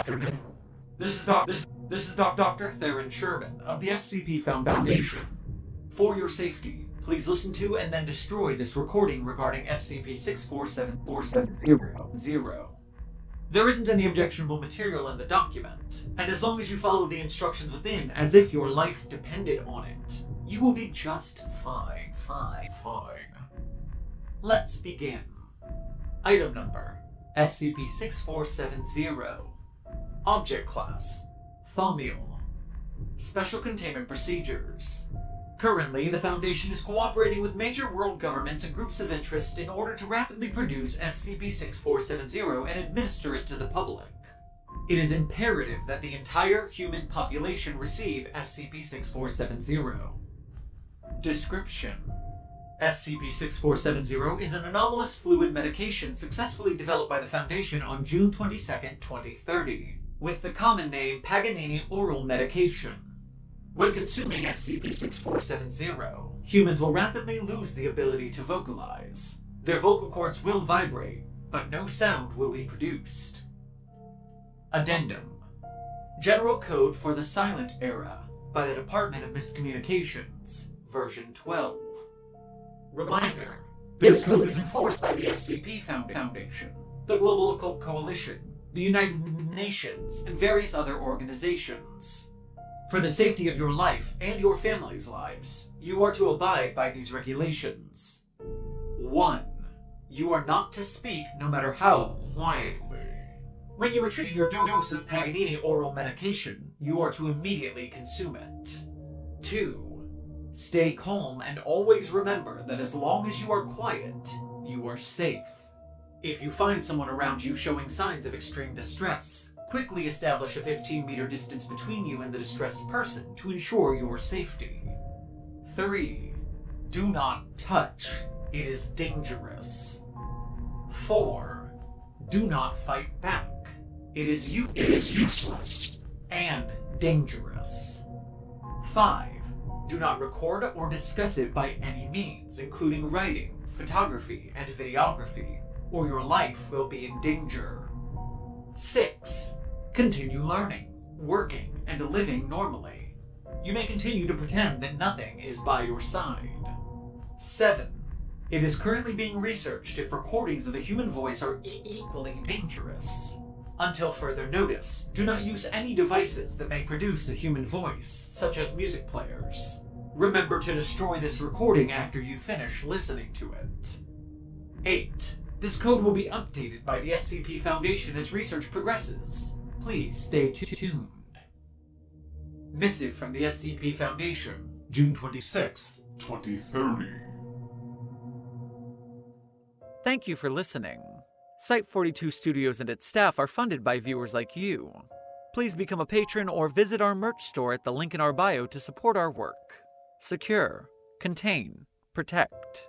afternoon. This is Doc. This this is Doc Dr. Theron Sherman of the SCP Foundation. For your safety, please listen to and then destroy this recording regarding SCP-647470. There isn't any objectionable material in the document, and as long as you follow the instructions within as if your life depended on it, you will be just fine, fine, fine. Let's begin. Item number SCP-6470 Object Class Thaumiel Special Containment Procedures Currently, the Foundation is cooperating with major world governments and groups of interest in order to rapidly produce SCP-6470 and administer it to the public. It is imperative that the entire human population receive SCP-6470. Description SCP-6470 is an anomalous fluid medication successfully developed by the Foundation on June 22, 2030, with the common name Paganini Oral Medication. When consuming SCP-6470, humans will rapidly lose the ability to vocalize. Their vocal cords will vibrate, but no sound will be produced. Addendum General Code for the Silent Era by the Department of Miscommunications, version 12. Reminder This code is enforced by the SCP Foundation, the Global Occult Coalition, the United Nations, and various other organizations. For the safety of your life and your family's lives, you are to abide by these regulations. 1. You are not to speak no matter how quietly. When you retrieve your dose of Paganini oral medication, you are to immediately consume it. 2. Stay calm and always remember that as long as you are quiet, you are safe. If you find someone around you showing signs of extreme distress, quickly establish a 15 meter distance between you and the distressed person to ensure your safety. 3. Do not touch. It is dangerous. 4. Do not fight back. It is, u- it is useless and dangerous. 5. Do not record or discuss it by any means, including writing, photography, and videography, or your life will be in danger. 6. Continue learning, working, and living normally. You may continue to pretend that nothing is by your side. 7. It is currently being researched if recordings of the human voice are e- equally dangerous. Until further notice, do not use any devices that may produce a human voice, such as music players. Remember to destroy this recording after you finish listening to it. 8. This code will be updated by the SCP Foundation as research progresses. Please stay tuned. Missive from the SCP Foundation, June 26th, 2030. Thank you for listening. Site 42 Studios and its staff are funded by viewers like you. Please become a patron or visit our merch store at the link in our bio to support our work. Secure, contain, protect.